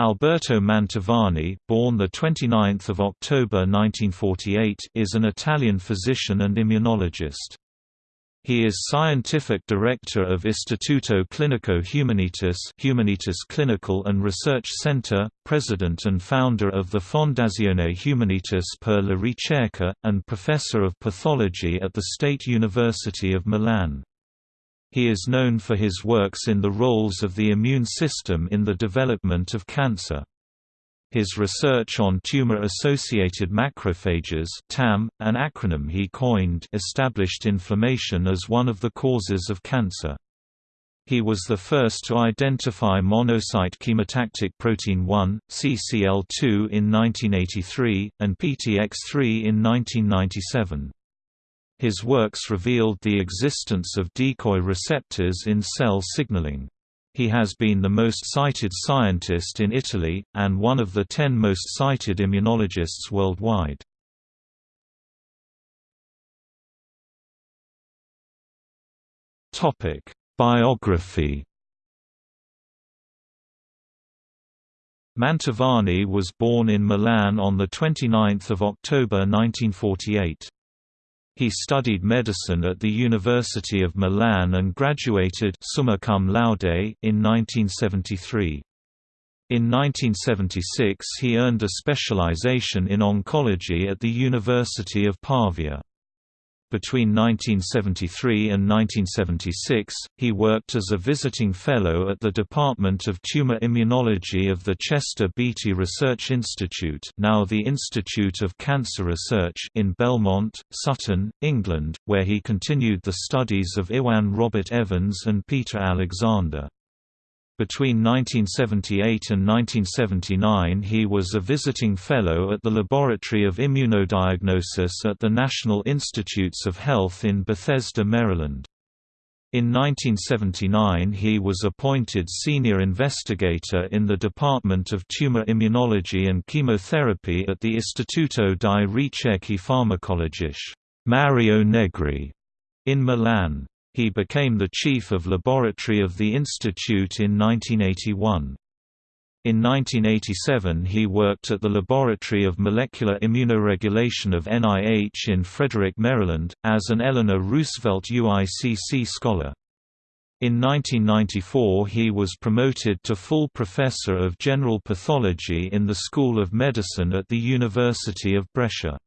Alberto Mantovani, born the 29th of October 1948, is an Italian physician and immunologist. He is scientific director of Istituto Clinico Humanitas, Humanitas Clinical and Research Center, president and founder of the Fondazione Humanitas per la Ricerca, and professor of pathology at the State University of Milan. He is known for his works in the roles of the immune system in the development of cancer. His research on tumor-associated macrophages TAM, an acronym he coined established inflammation as one of the causes of cancer. He was the first to identify monocyte chemotactic protein 1, CCL2 in 1983, and PTX3 in 1997. His works revealed the existence of decoy receptors in cell signaling. He has been the most cited scientist in Italy, and one of the ten most cited immunologists worldwide. Biography Mantovani was born in Milan on 29 October 1948. He studied medicine at the University of Milan and graduated summa cum laude in 1973. In 1976 he earned a specialization in oncology at the University of Pavia. Between 1973 and 1976, he worked as a visiting fellow at the Department of Tumor Immunology of the Chester Beatty Research Institute now the Institute of Cancer Research in Belmont, Sutton, England, where he continued the studies of Iwan Robert Evans and Peter Alexander. Between 1978 and 1979 he was a visiting fellow at the Laboratory of Immunodiagnosis at the National Institutes of Health in Bethesda, Maryland. In 1979 he was appointed senior investigator in the Department of Tumor Immunology and Chemotherapy at the Istituto di Ricerche Farmacologiche Mario Negri in Milan. He became the chief of laboratory of the institute in 1981. In 1987 he worked at the Laboratory of Molecular Immunoregulation of NIH in Frederick, Maryland, as an Eleanor Roosevelt UICC scholar. In 1994 he was promoted to full professor of general pathology in the School of Medicine at the University of Brescia.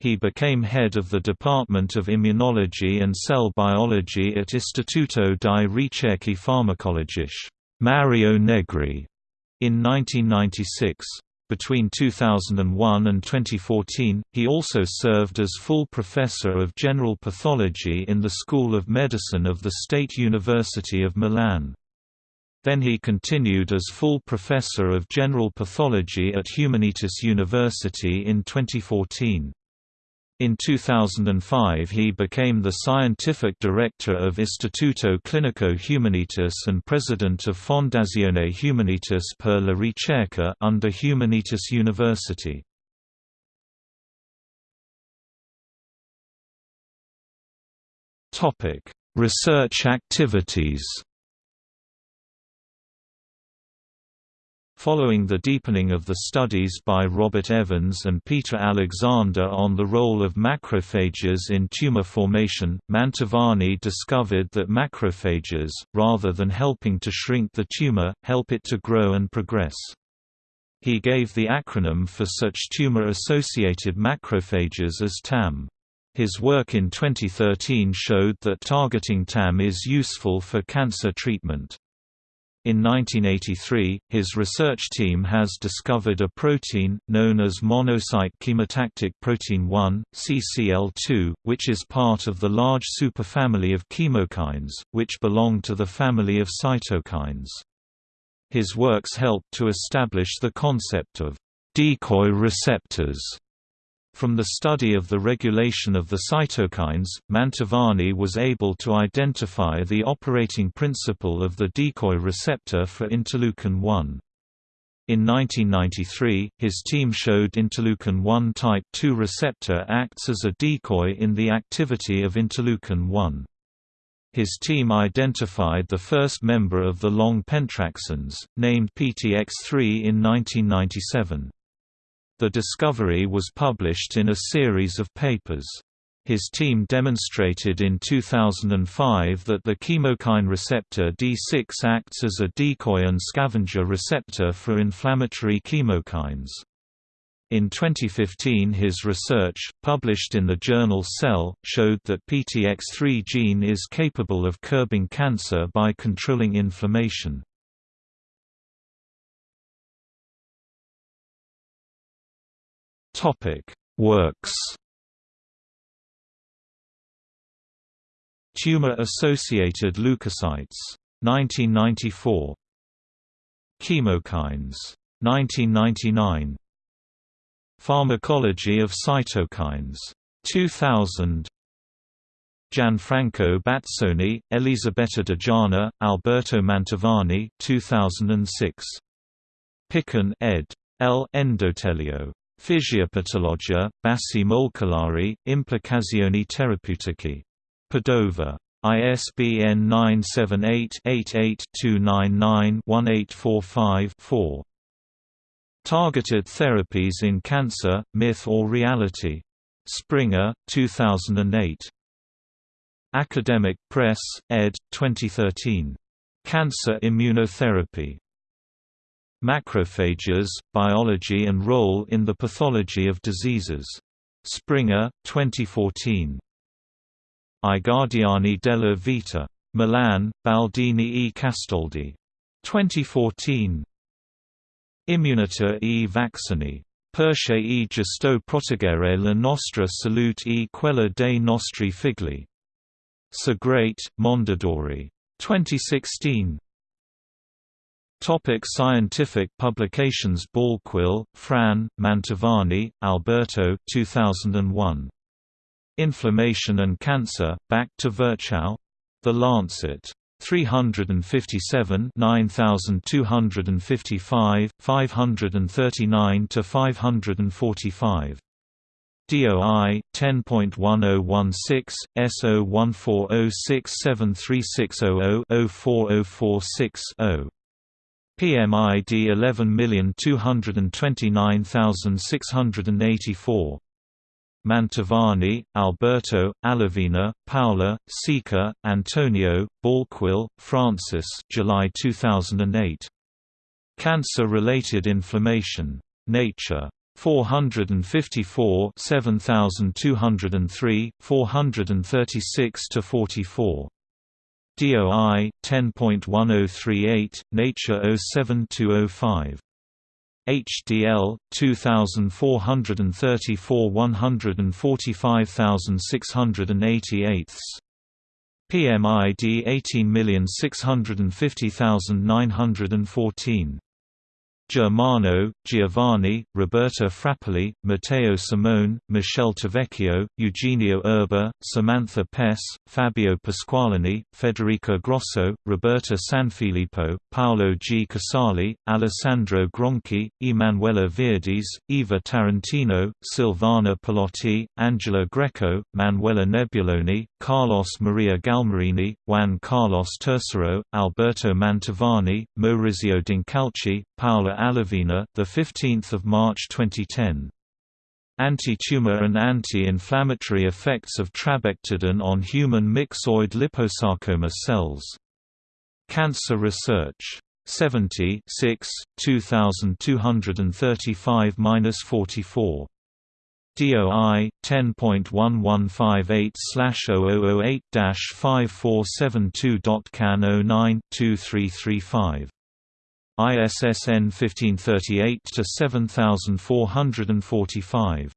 He became head of the Department of Immunology and Cell Biology at Istituto di Ricerche Farmacologiche Mario Negri in 1996. Between 2001 and 2014, he also served as full professor of general pathology in the School of Medicine of the State University of Milan. Then he continued as full professor of general pathology at Humanitas University in 2014. In 2005 he became the scientific director of Istituto Clinico Humanitas and president of Fondazione Humanitas per la Ricerca under Humanitas University. Research activities Following the deepening of the studies by Robert Evans and Peter Alexander on the role of macrophages in tumor formation, Mantovani discovered that macrophages, rather than helping to shrink the tumor, help it to grow and progress. He gave the acronym for such tumor-associated macrophages as TAM. His work in 2013 showed that targeting TAM is useful for cancer treatment. In 1983, his research team has discovered a protein, known as monocyte chemotactic protein 1, CCL2, which is part of the large superfamily of chemokines, which belong to the family of cytokines. His works helped to establish the concept of decoy receptors from the study of the regulation of the cytokines, Mantovani was able to identify the operating principle of the decoy receptor for interleukin-1. In 1993, his team showed interleukin-1 type II receptor acts as a decoy in the activity of interleukin-1. His team identified the first member of the long pentraxins, named PTX3 in 1997. The discovery was published in a series of papers. His team demonstrated in 2005 that the chemokine receptor D6 acts as a decoy and scavenger receptor for inflammatory chemokines. In 2015 his research, published in the journal Cell, showed that PTX3 gene is capable of curbing cancer by controlling inflammation. Works Tumor-associated leukocytes. 1994 Chemokines. 1999 Pharmacology of cytokines. 2000 Gianfranco Bazzoni, Elisabetta Dejana, Alberto Mantovani 2006. Piccin ed. L. Endotelio. Fisiopatologia, Bassi Molecolari, Implicazioni Terapeutiche. Padova. ISBN 978-88-299-1845-4. Targeted Therapies in Cancer, Myth or Reality? Springer, 2008. Academic Press, ed. 2013. Cancer Immunotherapy. Macrophages, Biology and Role in the Pathology of Diseases. Springer, 2014. I Guardiani della Vita. Milan, Baldini e Castaldi. 2014. Immunità e vaccini. Perché e gesto proteggere la nostra salute e quella dei nostri figli. Segrate, Mondadori. 2016. Topic scientific publications Balkwill, Fran, Mantovani, Alberto 2001. Inflammation and Cancer, Back to Virchow? The Lancet. 357 9255, 539–545. DOI 10.1016 S0140673600-04046-0. PMID 11229684 Mantovani, Alberto, Allavena, Paola, Sica, Antonio, Balkwill, Francis July 2008. Cancer-related inflammation. Nature. 454 7203, 436–44. DOI 10.1038, Nature 07205. HDL 2434 145688 PMID 18650914 Germano, Giovanni, Roberta Frapolli, Matteo Simone, Michelle Tavecchio, Eugenio Erba, Samantha Pess, Fabio Pasqualini, Federica Grosso, Roberta Sanfilippo, Paolo G. Casali, Alessandro Gronchi, Emanuela Virdis, Eva Tarantino, Silvana Pilotti, Angela Greco, Manuela Nebuloni, Carlos Maria Galmarini, Juan Carlos Tercero, Alberto Mantovani, Maurizio D'Incalci, Paola Allavena, the 15th of March 2010. Anti-tumor and anti-inflammatory effects of trabectedin on human myxoid liposarcoma cells. Cancer Research. 70 6, 2235-44. DOI 10.1158/0008-5472.can 09 2335 ISSN 1538-7445.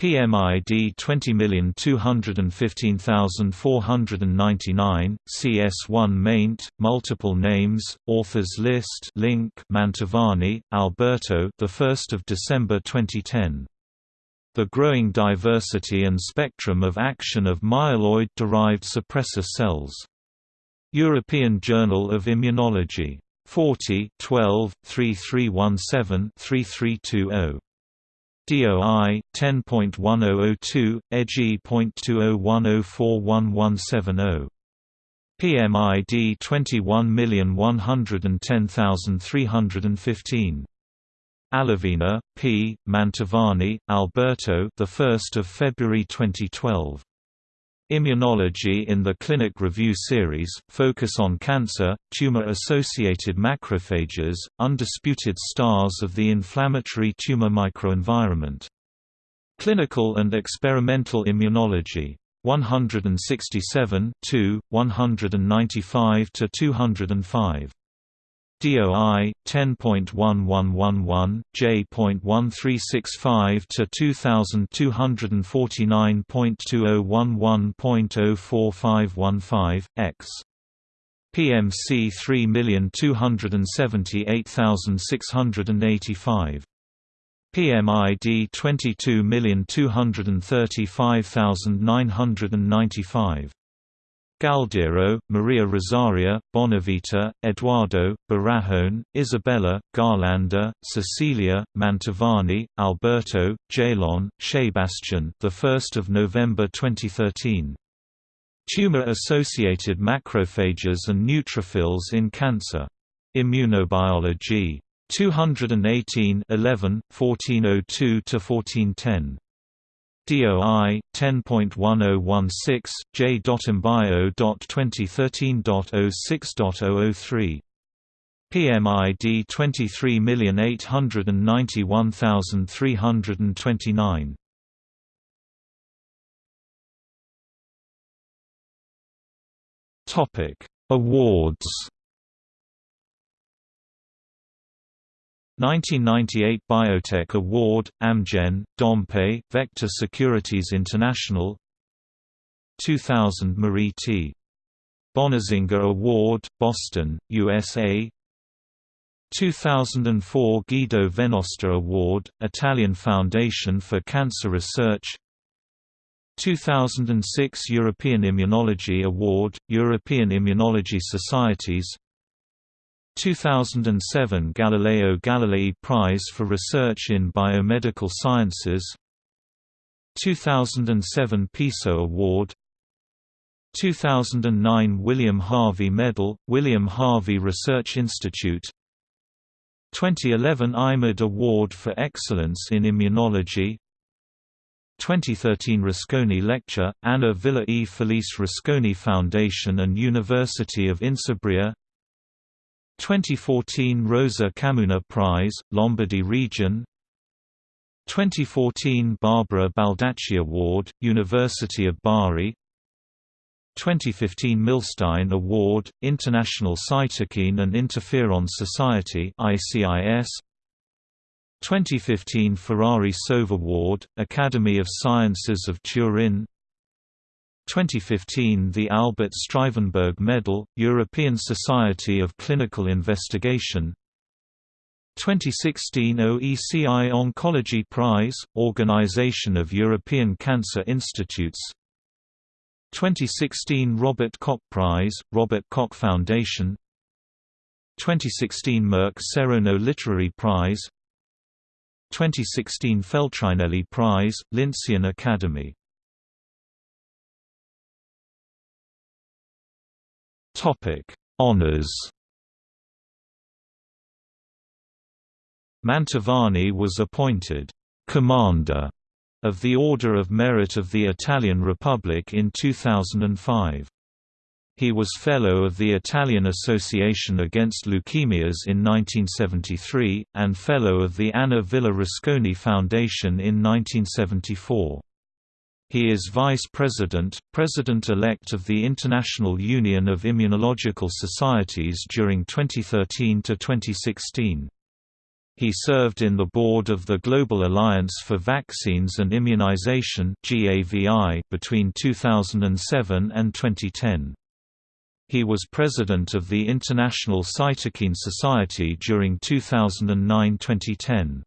PMID 20215499, CS1 maint, multiple names, authors list link Mantovani, Alberto the 1st of December 2010. The growing diversity and spectrum of action of myeloid-derived suppressor cells. European Journal of Immunology 40 12 3317 3320 DOI 10.1002 EGI.2010411170 PMID 21110315. Allavena, P. Mantovani, Alberto. The 1st of February 2012. Immunology in the Clinic Review Series, focus on cancer, tumor-associated macrophages, undisputed stars of the inflammatory tumor microenvironment. Clinical and Experimental Immunology. 167 195 to 205. DOI 10.1111 J.1365 to 2249.2011.04515 X. PMC 3278685 PMID 22235995 Galdiero, Maria Rosaria, Bonavita, Eduardo, Barajon, Isabella, Garlanda, Cecilia, Mantovani, Alberto, Jaillon, Sebastian. The 1st of November 2013. Tumor-associated macrophages and neutrophils in cancer. Immunobiology. 218 11, 1402–1410. DOI 10.1016 J.embio.2013.06.003 PMID 23891329 Topic Awards 1998 Biotech Award, Amgen, Dompe, Vector Securities International. 2000 Marie T. Bonazinga Award, Boston, USA 2004 Guido Venosta Award, Italian Foundation for Cancer Research. 2006 European Immunology Award, European Immunology Societies 2007 Galileo Galilei Prize for Research in Biomedical Sciences 2007 PISO Award 2009 William Harvey Medal, William Harvey Research Institute 2011 IMED Award for Excellence in Immunology 2013 Rusconi Lecture, Anna Villa e. Felice Rusconi Foundation and University of Insubria 2014 Rosa Camuna Prize, Lombardy Region 2014 Barbara Baldacci Award, University of Bari 2015 Milstein Award, International Cytokine and Interferon Society ICIS 2015 Ferrari Soave Award, Academy of Sciences of Turin 2015 the Albert Struyvenberg Medal, European Society of Clinical Investigation. 2016 OECI Oncology Prize, Organization of European Cancer Institutes. 2016 Robert Koch Prize, Robert Koch Foundation. 2016 Merck Serono Literary Prize. 2016 Feltrinelli Prize, Lincean Academy Topic: Honors. Mantovani was appointed Commander of the Order of Merit of the Italian Republic in 2005. He was Fellow of the Italian Association Against Leukemias in 1973, and Fellow of the Anna Villa Rusconi Foundation in 1974. He is Vice President, President-elect of the International Union of Immunological Societies during 2013 to 2016. He served in the board of the Global Alliance for Vaccines and Immunization between 2007 and 2010. He was president of the International Cytokine Society during 2009–2010.